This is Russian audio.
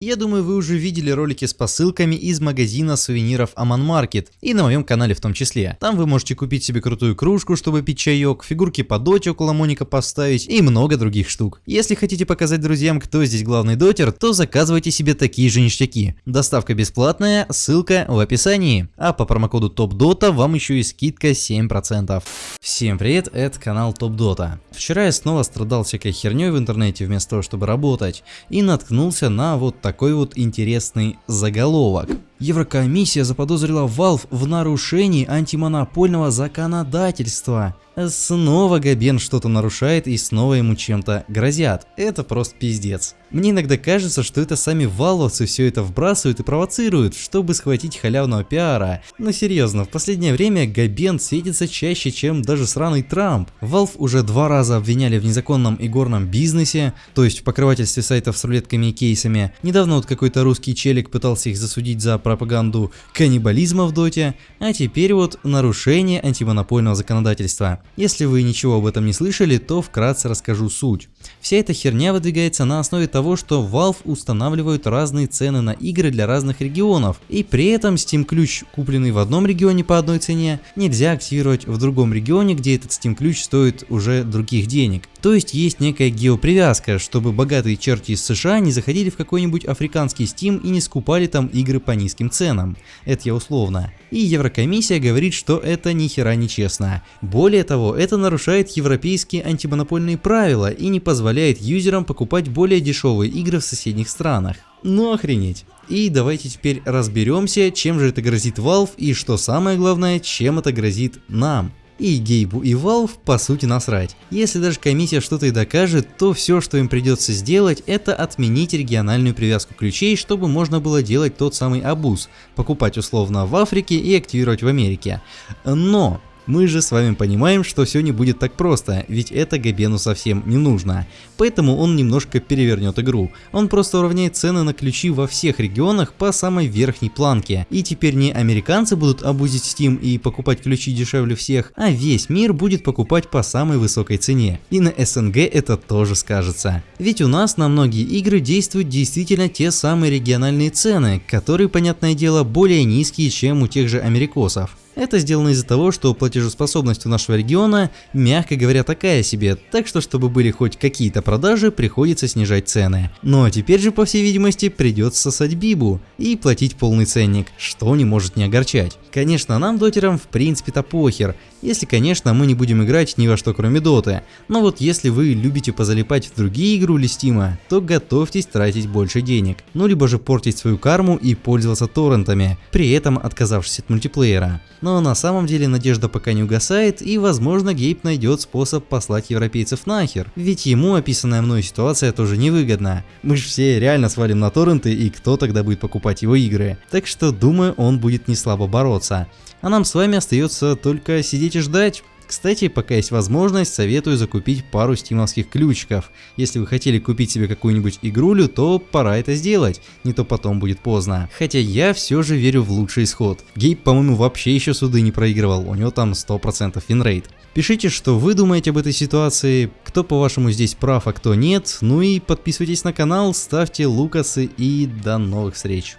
Я думаю, вы уже видели ролики с посылками из магазина сувениров Aman Market и на моем канале в том числе. Там вы можете купить себе крутую кружку, чтобы пить чаек, фигурки по доте около Моника поставить и много других штук. Если хотите показать друзьям, кто здесь главный дотер, то заказывайте себе такие же ништяки. Доставка бесплатная, ссылка в описании. А по промокоду TOPDOTA вам еще и скидка 7%. Всем привет, это канал TopDota. Вчера я снова страдал всякой херней в интернете вместо того, чтобы работать, и наткнулся на вот вот интересный заголовок. Еврокомиссия заподозрила Valve в нарушении антимонопольного законодательства. Снова Габен что-то нарушает и снова ему чем-то грозят. Это просто пиздец. Мне иногда кажется, что это сами валовцы все это вбрасывают и провоцируют, чтобы схватить халявного пиара. Но серьезно, в последнее время Габен светится чаще, чем даже сраный Трамп. Valve уже два раза обвиняли в незаконном игорном бизнесе, то есть в покрывательстве сайтов с рулетками и кейсами. Недавно вот какой-то русский челик пытался их засудить за пропаганду каннибализма в доте, а теперь вот нарушение антимонопольного законодательства. Если вы ничего об этом не слышали, то вкратце расскажу суть. Вся эта херня выдвигается на основе того, что Valve устанавливают разные цены на игры для разных регионов, и при этом Steam ключ, купленный в одном регионе по одной цене, нельзя активировать в другом регионе, где этот Steam ключ стоит уже других денег. То есть есть некая геопривязка, чтобы богатые черти из США не заходили в какой-нибудь африканский Steam и не скупали там игры по низким ценам. Это я условно. И Еврокомиссия говорит, что это ни хера не честно. Более того, это нарушает европейские антимонопольные правила и не позволяет юзерам покупать более дешевые игры в соседних странах. Ну охренеть. И давайте теперь разберемся, чем же это грозит Valve и что самое главное, чем это грозит нам. И Гейбу и Valve по сути насрать. Если даже комиссия что-то и докажет, то все, что им придется сделать, это отменить региональную привязку ключей, чтобы можно было делать тот самый абуз, покупать условно в Африке и активировать в Америке. Но мы же с вами понимаем, что все не будет так просто, ведь это Габену совсем не нужно. Поэтому он немножко перевернет игру. Он просто уравняет цены на ключи во всех регионах по самой верхней планке. И теперь не американцы будут обузить Steam и покупать ключи дешевле всех, а весь мир будет покупать по самой высокой цене. И на СНГ это тоже скажется. Ведь у нас на многие игры действуют действительно те самые региональные цены, которые, понятное дело, более низкие, чем у тех же америкосов. Это сделано из-за того, что платежеспособность у нашего региона, мягко говоря, такая себе, так что чтобы были хоть какие-то продажи, приходится снижать цены. Но ну, а теперь же, по всей видимости, придется сосать бибу и платить полный ценник, что не может не огорчать. Конечно, нам, дотерам, в принципе-то похер, если, конечно, мы не будем играть ни во что кроме доты. Но вот если вы любите позалипать в другие игры или стима, то готовьтесь тратить больше денег. Ну либо же портить свою карму и пользоваться торрентами, при этом отказавшись от мультиплеера. Но на самом деле надежда пока не угасает и возможно Гейб найдет способ послать европейцев нахер. Ведь ему описанная мной ситуация тоже невыгодна. Мы же все реально свалим на торренты и кто тогда будет покупать его игры. Так что думаю он будет не слабо бороться. А нам с вами остается только сидеть и ждать. Кстати, пока есть возможность, советую закупить пару стимовских ключиков. Если вы хотели купить себе какую-нибудь игрулю, то пора это сделать, не то потом будет поздно. Хотя я все же верю в лучший исход. Гейб, по-моему, вообще еще суды не проигрывал, у него там 100% win rate. Пишите, что вы думаете об этой ситуации, кто по-вашему здесь прав, а кто нет, ну и подписывайтесь на канал, ставьте лукасы и до новых встреч.